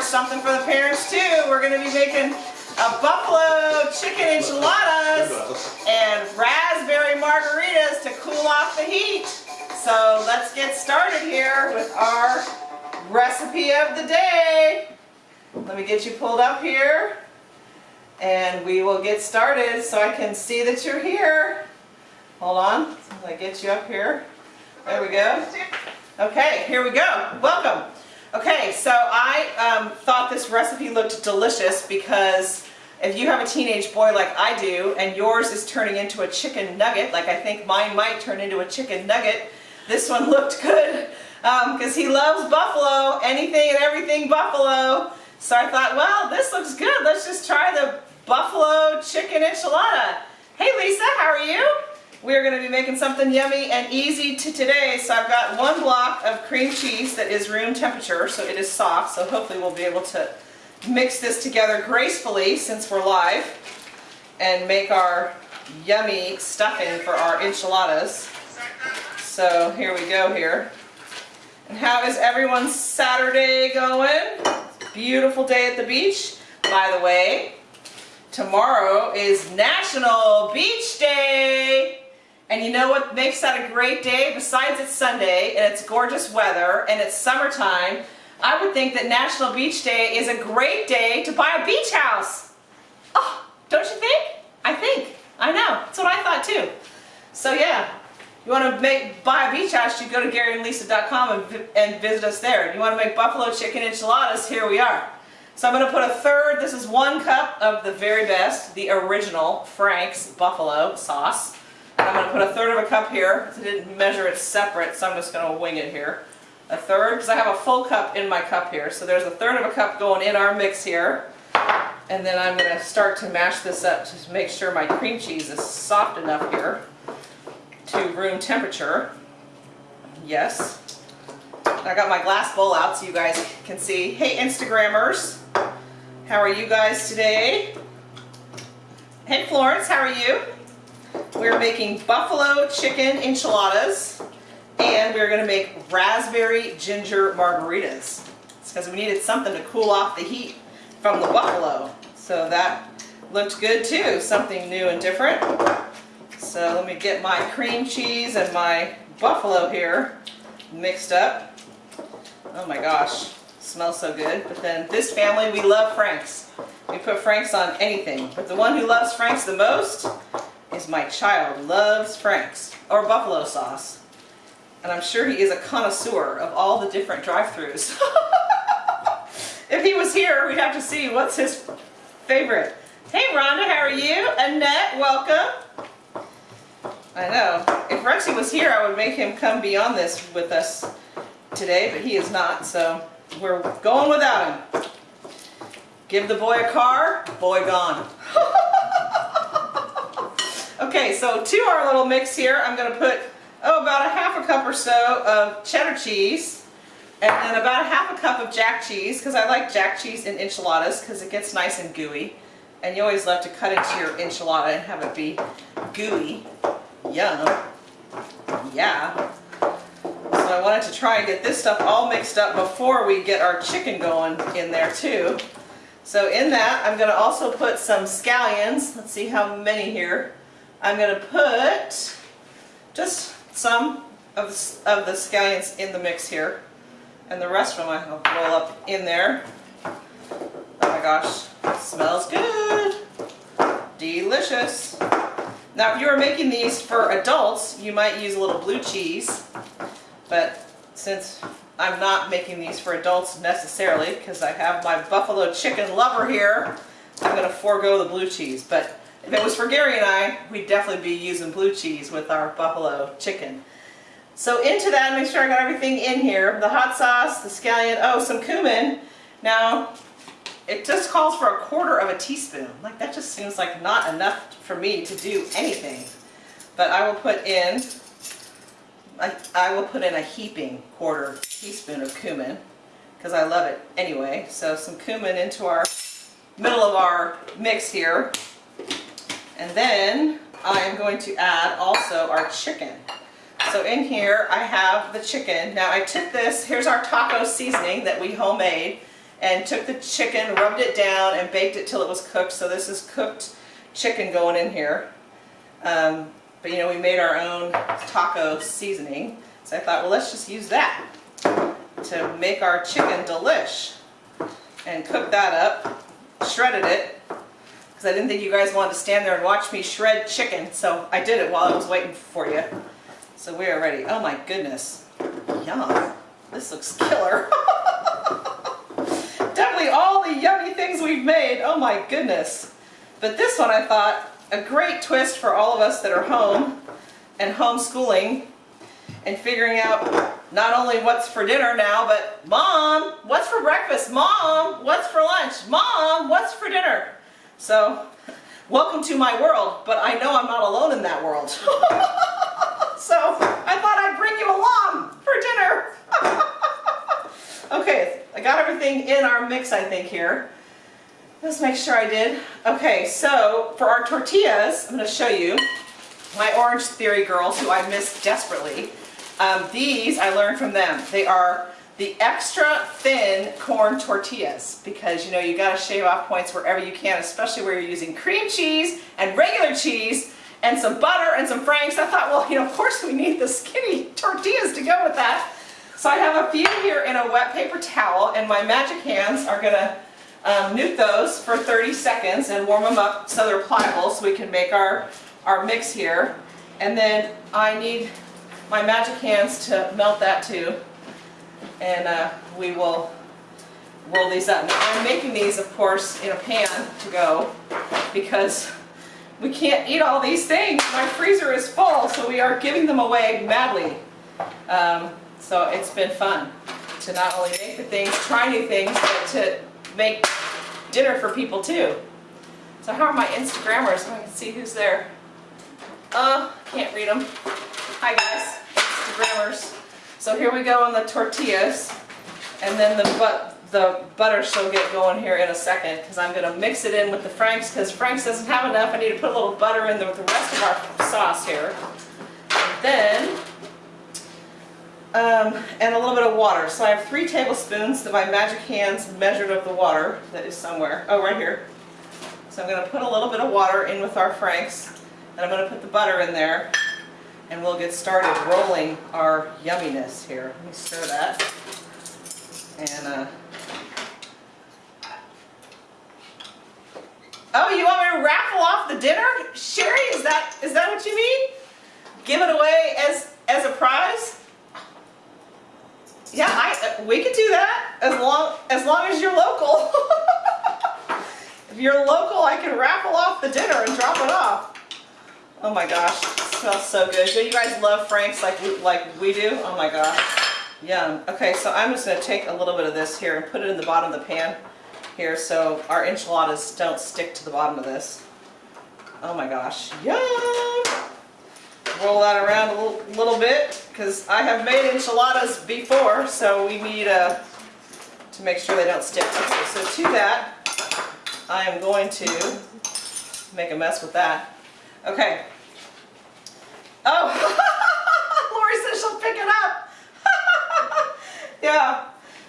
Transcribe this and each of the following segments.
course something for the parents too. We're going to be making a buffalo chicken enchiladas and raspberry margaritas to cool off the heat. So let's get started here with our recipe of the day. Let me get you pulled up here and we will get started so I can see that you're here. Hold on, I get you up here. There we go. Okay, here we go. Welcome. Okay, so I um, thought this recipe looked delicious because if you have a teenage boy like I do and yours is turning into a chicken nugget, like I think mine might turn into a chicken nugget, this one looked good because um, he loves buffalo, anything and everything buffalo. So I thought, well, this looks good. Let's just try the buffalo chicken enchilada. Hey Lisa, how are you? We're going to be making something yummy and easy to today. So I've got one block of cream cheese that is room temperature, so it is soft. So hopefully we'll be able to mix this together gracefully since we're live and make our yummy stuffing for our enchiladas. So here we go here. And how is everyone's Saturday going? Beautiful day at the beach. By the way, tomorrow is National Beach Day. And you know what makes that a great day? Besides it's Sunday and it's gorgeous weather and it's summertime, I would think that National Beach Day is a great day to buy a beach house. Oh, don't you think? I think. I know. That's what I thought too. So yeah, you want to make buy a beach house, you go to GaryandLisa.com and, and visit us there. You want to make buffalo chicken enchiladas, here we are. So I'm going to put a third, this is one cup of the very best, the original Frank's buffalo sauce. I'm going to put a third of a cup here. I didn't measure it separate, so I'm just going to wing it here. A third, because I have a full cup in my cup here. So there's a third of a cup going in our mix here. And then I'm going to start to mash this up to make sure my cream cheese is soft enough here to room temperature. Yes. I got my glass bowl out so you guys can see. Hey Instagrammers, how are you guys today? Hey Florence, how are you? We're making buffalo chicken enchiladas and we're going to make raspberry ginger margaritas. It's because we needed something to cool off the heat from the buffalo. So that looked good too, something new and different. So let me get my cream cheese and my buffalo here mixed up. Oh my gosh, smells so good. But then this family, we love Frank's. We put Frank's on anything. But the one who loves Frank's the most my child. Loves Frank's or buffalo sauce. And I'm sure he is a connoisseur of all the different drive-thrus. if he was here, we'd have to see what's his favorite. Hey Rhonda, how are you? Annette, welcome. I know. If Rexy was here, I would make him come beyond this with us today, but he is not, so we're going without him. Give the boy a car, boy gone. okay, so to our little mix here, I'm going to put, oh, about a half a cup or so of cheddar cheese, and then about a half a cup of jack cheese, because I like jack cheese in enchiladas, because it gets nice and gooey. And you always love to cut into your enchilada and have it be gooey. Yum. Yeah. So I wanted to try and get this stuff all mixed up before we get our chicken going in there too. So in that, I'm going to also put some scallions. Let's see how many here. I'm going to put just some of, of the scallions in the mix here. And the rest of them I'll roll up in there. Oh my gosh, smells good. Delicious. Now if you were making these for adults, you might use a little blue cheese, but since I'm not making these for adults necessarily, because I have my buffalo chicken lover here, I'm going to forego the blue cheese. But if it was for Gary and I, we'd definitely be using blue cheese with our buffalo chicken. So into that, make sure I got everything in here. The hot sauce, the scallion, oh, some cumin. Now, it just calls for a quarter of a teaspoon. Like that just seems like not enough for me to do anything. But I will put in I, I will put in a heaping quarter teaspoon of cumin because I love it anyway. So some cumin into our middle of our mix here. And then I am going to add also our chicken. So in here I have the chicken. Now I took this, here's our taco seasoning that we homemade and took the chicken, rubbed it down and baked it till it was cooked. So this is cooked chicken going in here. Um, but you know, we made our own taco seasoning. So I thought, well, let's just use that to make our chicken delish. And cook that up, shredded it, because I didn't think you guys wanted to stand there and watch me shred chicken. So I did it while I was waiting for you. So we are ready. Oh my goodness. Yum. This looks killer. Definitely all the yummy things we've made. Oh my goodness. But this one I thought, a great twist for all of us that are home and homeschooling and figuring out not only what's for dinner now, but mom, what's for breakfast? Mom, what's for lunch? Mom, what's for dinner? So, welcome to my world, but I know I'm not alone in that world. so, I thought I'd bring you along for dinner. okay, I got everything in our mix, I think, here. Let's make sure I did. Okay, so for our tortillas, I'm going to show you my Orange Theory girls who I miss desperately. Um, these I learned from them. They are the extra thin corn tortillas because you know you got to shave off points wherever you can, especially where you're using cream cheese and regular cheese and some butter and some franks. I thought, well, you know, of course we need the skinny tortillas to go with that. So I have a few here in a wet paper towel and my magic hands are to um, nuke those for 30 seconds and warm them up so they're pliable so we can make our, our mix here. And then I need my magic hands to melt that too. And uh, we will roll these up. Now I'm making these, of course, in a pan to go because we can't eat all these things. My freezer is full, so we are giving them away madly. Um, so it's been fun to not only make the things, try new things, but to make dinner for people too. So how are my Instagrammers so I can see who's there? Uh, can't read them. Hi guys, Instagrammers. So here we go on the tortillas and then the but the butter shall get going here in a second because I'm going to mix it in with the Frank's because Frank's doesn't have enough. I need to put a little butter in there with the rest of our sauce here. And then um, and a little bit of water. So I have three tablespoons that my magic hands measured of the water that is somewhere. Oh, right here. So I'm going to put a little bit of water in with our Franks, and I'm going to put the butter in there, and we'll get started rolling our yumminess here. Let me stir that. And, uh, oh, you want me to raffle off the dinner? Sherry, is that is that what you mean? Give it away as, as a prize? Yeah, I, we could do that as long as long as you're local. if you're local, I can raffle off the dinner and drop it off. Oh my gosh, smells so good. Do you guys love Frank's like we, like we do? Oh my gosh, yum. Okay, so I'm just gonna take a little bit of this here and put it in the bottom of the pan here so our enchiladas don't stick to the bottom of this. Oh my gosh, yum! roll that around a little, little bit because I have made enchiladas before, so we need uh, to make sure they don't stick. Okay, so to that, I am going to make a mess with that. Okay. Oh, Lori says she'll pick it up. yeah.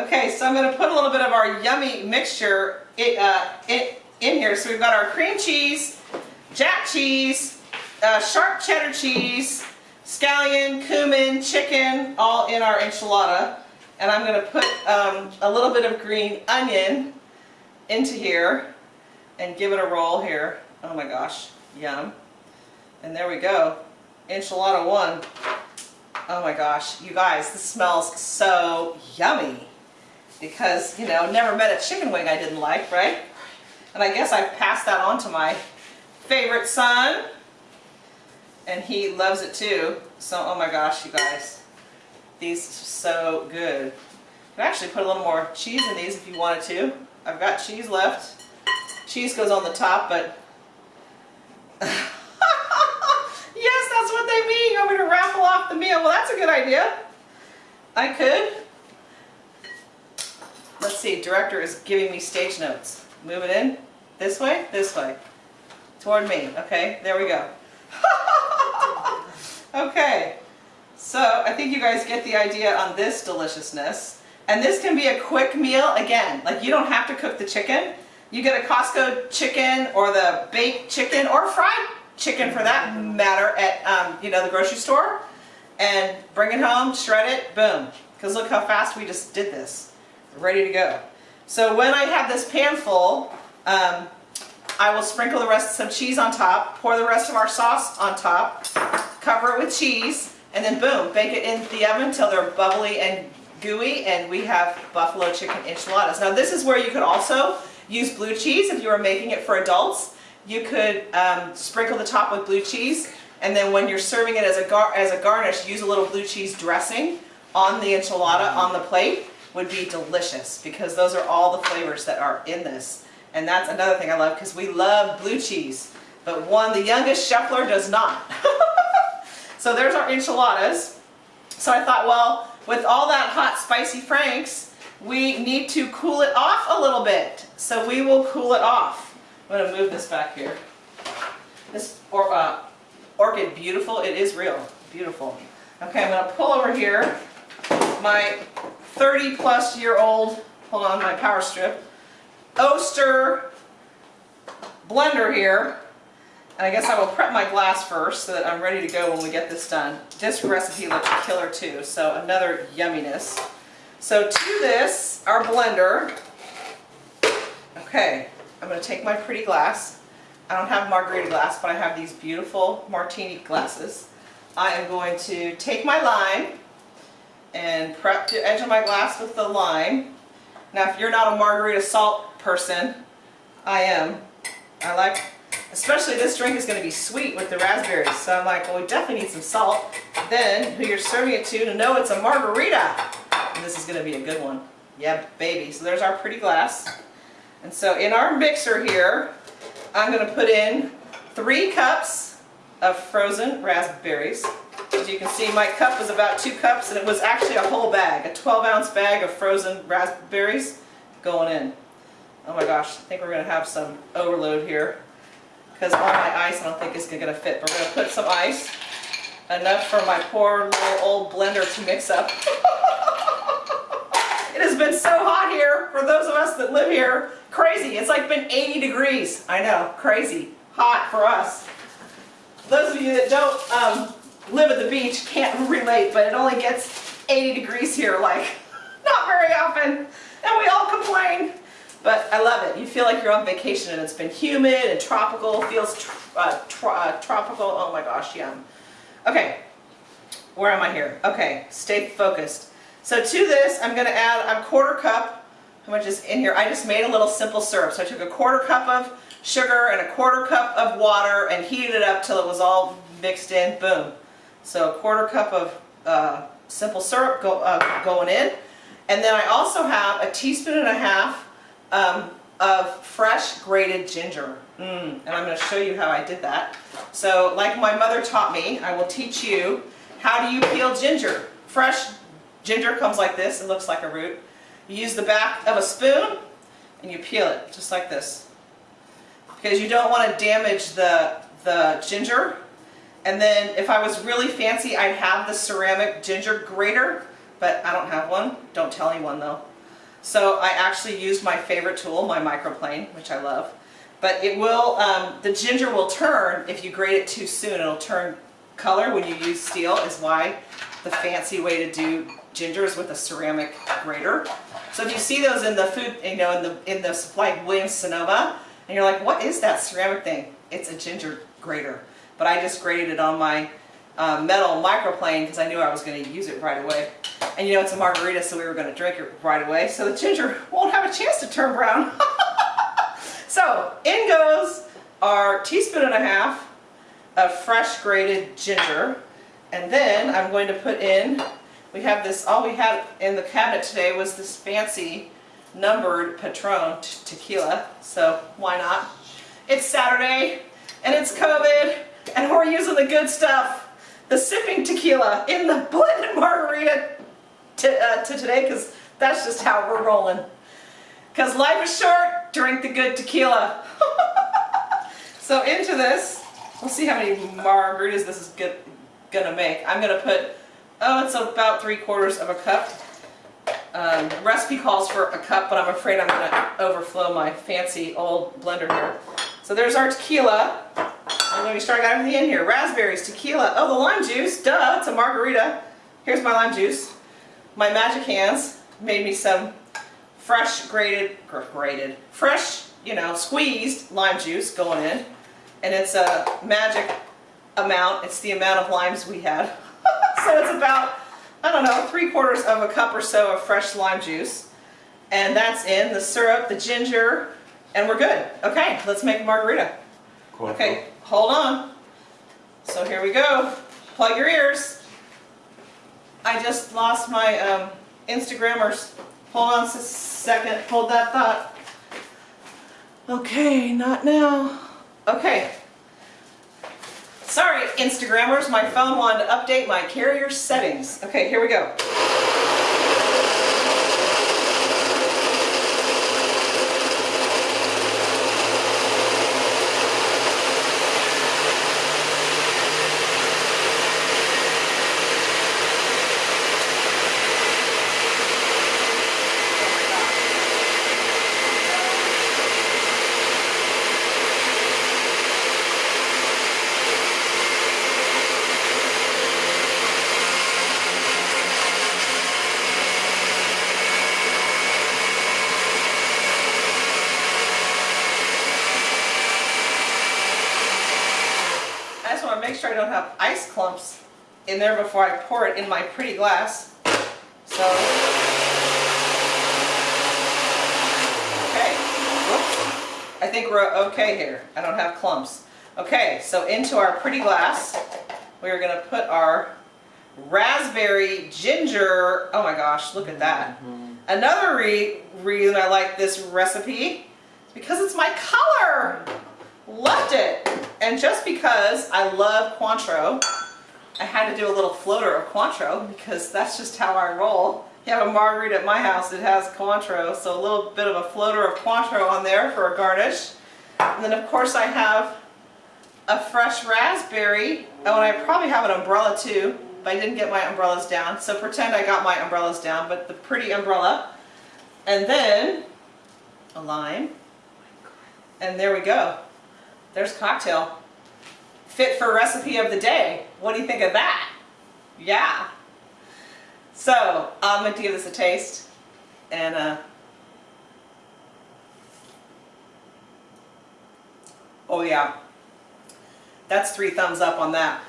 Okay, so I'm going to put a little bit of our yummy mixture in, uh, in, in here. So we've got our cream cheese, jack cheese, uh, sharp cheddar cheese, scallion, cumin, chicken, all in our enchilada. And I'm going to put um, a little bit of green onion into here and give it a roll here. Oh my gosh, yum. And there we go, enchilada one. Oh my gosh, you guys, this smells so yummy. Because, you know, never met a chicken wing I didn't like, right? And I guess I've passed that on to my favorite son and he loves it too. So, oh my gosh, you guys. These are so good. You can actually put a little more cheese in these if you wanted to. I've got cheese left. Cheese goes on the top, but... yes, that's what they mean. You want me to raffle off the meal. Well, that's a good idea. I could. Let's see, director is giving me stage notes. Move it in. This way, this way. Toward me. Okay, there we go. okay, so I think you guys get the idea on this deliciousness. And this can be a quick meal, again, like you don't have to cook the chicken. You get a Costco chicken or the baked chicken or fried chicken for that matter at um, you know the grocery store and bring it home, shred it, boom. Because look how fast we just did this. Ready to go. So when I have this pan full, um, I will sprinkle the rest of some cheese on top, pour the rest of our sauce on top, cover it with cheese, and then boom, bake it in the oven until they're bubbly and gooey, and we have buffalo chicken enchiladas. Now this is where you could also use blue cheese if you were making it for adults. You could um, sprinkle the top with blue cheese, and then when you're serving it as a, gar as a garnish, use a little blue cheese dressing on the enchilada on the plate would be delicious because those are all the flavors that are in this. And that's another thing I love because we love blue cheese, but one, the youngest Scheffler does not. so there's our enchiladas. So I thought, well, with all that hot spicy Franks, we need to cool it off a little bit. So we will cool it off. I'm going to move this back here. This or, uh, orchid, beautiful. It is real. Beautiful. Okay, I'm going to pull over here my 30 plus year old, hold on, my power strip, Oster blender here. And I guess I will prep my glass first so that I'm ready to go when we get this done. This recipe looks killer too, so another yumminess. So to this, our blender, okay, I'm going to take my pretty glass. I don't have margarita glass, but I have these beautiful martini glasses. I am going to take my lime and prep the edge of my glass with the lime. Now if you're not a margarita salt person, I am. I like, especially this drink is going to be sweet with the raspberries. So I'm like, well we definitely need some salt. Then who you're serving it to to know it's a margarita. And this is going to be a good one. Yeah, baby. So there's our pretty glass. And so in our mixer here, I'm going to put in three cups of frozen raspberries. As you can see, my cup was about two cups, and it was actually a whole bag, a 12 ounce bag of frozen raspberries going in. Oh my gosh, I think we're going to have some overload here because all my ice I don't think is going to fit. But we're going to put some ice, enough for my poor little old blender to mix up. it has been so hot here for those of us that live here. Crazy. It's like been 80 degrees. I know, crazy. Hot for us. Those of you that don't um, live at the beach can't relate, but it only gets 80 degrees here, like, not very often. And we all complain. But I love it. You feel like you're on vacation and it's been humid and tropical, feels tr uh, tr uh, tropical. Oh my gosh, yum. Okay, where am I here? Okay, stay focused. So to this, I'm going to add a quarter cup. How much is in here? I just made a little simple syrup. So I took a quarter cup of sugar and a quarter cup of water and heated it up till it was all mixed in. Boom. So a quarter cup of uh, simple syrup go, uh, going in. And then I also have a teaspoon and a half um, of fresh grated ginger. Mm, and I'm going to show you how I did that. So like my mother taught me, I will teach you how do you peel ginger. Fresh ginger comes like this, it looks like a root. You use the back of a spoon and you peel it just like this. Because you don't want to damage the, the ginger and then if I was really fancy, I'd have the ceramic ginger grater, but I don't have one. Don't tell anyone though. So I actually used my favorite tool, my microplane, which I love. But it will, um, the ginger will turn if you grate it too soon. It'll turn color when you use steel is why the fancy way to do ginger is with a ceramic grater. So if you see those in the food, you know, in the in the like Williams Sonoma, and you're like, what is that ceramic thing? It's a ginger grater but I just grated it on my uh, metal microplane because I knew I was going to use it right away. And you know it's a margarita so we were going to drink it right away so the ginger won't have a chance to turn brown. so in goes our teaspoon and a half of fresh grated ginger and then I'm going to put in, we have this, all we had in the cabinet today was this fancy numbered Patron tequila, so why not? It's Saturday and it's COVID and we're using the good stuff. the sipping tequila in the blended margarita to, uh, to today because that's just how we're rolling. Because life is short, drink the good tequila. so into this, we'll see how many margaritas this is good, gonna make. I'm gonna put, oh, it's about three quarters of a cup. Um, recipe calls for a cup, but I'm afraid I'm gonna overflow my fancy old blender here. So there's our tequila. And let me start, I got everything in here. Raspberries, tequila, oh, the lime juice, duh, it's a margarita. Here's my lime juice. My magic hands made me some fresh grated, grated, fresh, you know, squeezed lime juice going in. And it's a magic amount. It's the amount of limes we had. So it's about, I don't know, three quarters of a cup or so of fresh lime juice. And that's in the syrup, the ginger, and we're good. Okay, let's make a margarita. Okay, hold on. So here we go. Plug your ears. I just lost my um, Instagrammers. Hold on a second. Hold that thought. Okay, not now. Okay. Sorry, Instagrammers. My phone wanted to update my carrier settings. Okay, here we go. make sure I don't have ice clumps in there before I pour it in my pretty glass. So, okay, whoops. I think we're okay here. I don't have clumps. Okay, so into our pretty glass, we're gonna put our raspberry ginger, oh my gosh, look at that. Mm -hmm. Another re reason I like this recipe is because it's my color. Loved it. And just because I love Cointreau, I had to do a little floater of Cointreau because that's just how I roll. You have a margarita at my house, it has Cointreau, so a little bit of a floater of Cointreau on there for a garnish. And then of course I have a fresh raspberry. Oh, and I probably have an umbrella too, but I didn't get my umbrellas down. So pretend I got my umbrellas down, but the pretty umbrella. And then a lime. And there we go. There's cocktail. Fit for recipe of the day. What do you think of that? Yeah. So, I'm going to give this a taste. And, uh, oh yeah. That's three thumbs up on that.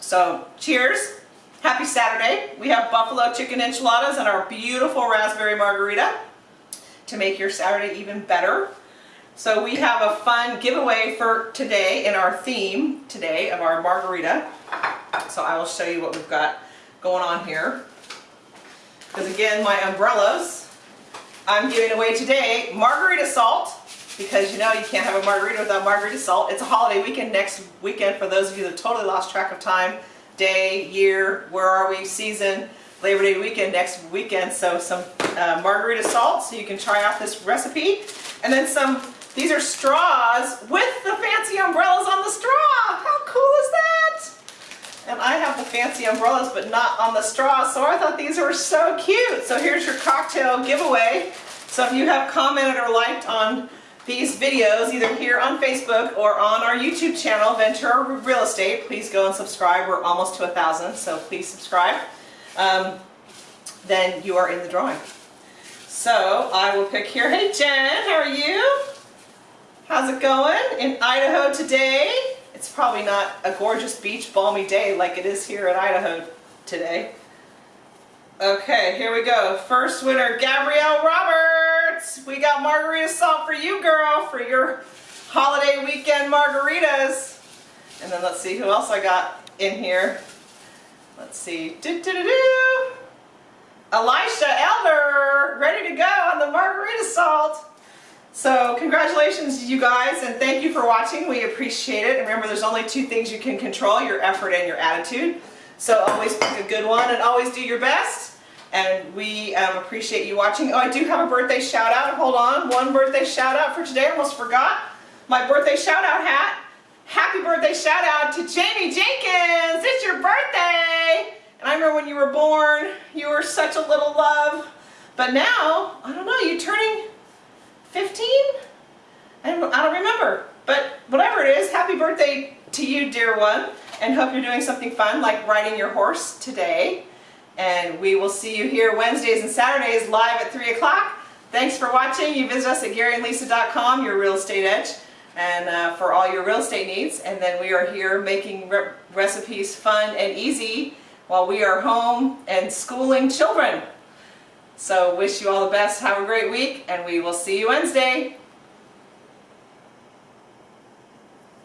So, cheers. Happy Saturday. We have buffalo chicken enchiladas and our beautiful raspberry margarita to make your Saturday even better. So we have a fun giveaway for today in our theme today of our margarita. So I will show you what we've got going on here. Because again, my umbrellas, I'm giving away today margarita salt because you know you can't have a margarita without margarita salt. It's a holiday weekend next weekend for those of you that totally lost track of time, day, year, where are we, season, Labor Day weekend next weekend. So some uh, margarita salt so you can try out this recipe. And then some these are straws with the fancy umbrellas on the straw. How cool is that? And I have the fancy umbrellas but not on the straw, so I thought these were so cute. So here's your cocktail giveaway. So if you have commented or liked on these videos, either here on Facebook or on our YouTube channel, Ventura Real Estate, please go and subscribe. We're almost to a thousand, so please subscribe. Um, then you are in the drawing. So I will pick here. Hey Jen, how are you? How's it going in Idaho today? It's probably not a gorgeous beach balmy day like it is here in Idaho today. Okay, here we go. First winner, Gabrielle Roberts. We got margarita salt for you, girl, for your holiday weekend margaritas. And then let's see who else I got in here. Let's see. Do, do, do, do. Elisha Elder, ready to go on the margarita salt. So congratulations you guys and thank you for watching. We appreciate it. And remember there's only two things you can control, your effort and your attitude. So always pick a good one and always do your best. And we um, appreciate you watching. Oh, I do have a birthday shout out. Hold on. One birthday shout out for today. I almost forgot. My birthday shout out hat. Happy birthday shout out to Jamie Jenkins. It's your birthday. And I remember when you were born, you were such a little love. But now, I don't know, you're turning 15? I don't, I don't remember. But whatever it is, happy birthday to you, dear one. And hope you're doing something fun like riding your horse today. And we will see you here Wednesdays and Saturdays live at 3 o'clock. Thanks for watching. You visit us at GaryandLisa.com, your real estate edge, and uh, for all your real estate needs. And then we are here making re recipes fun and easy while we are home and schooling children. So wish you all the best. Have a great week, and we will see you Wednesday.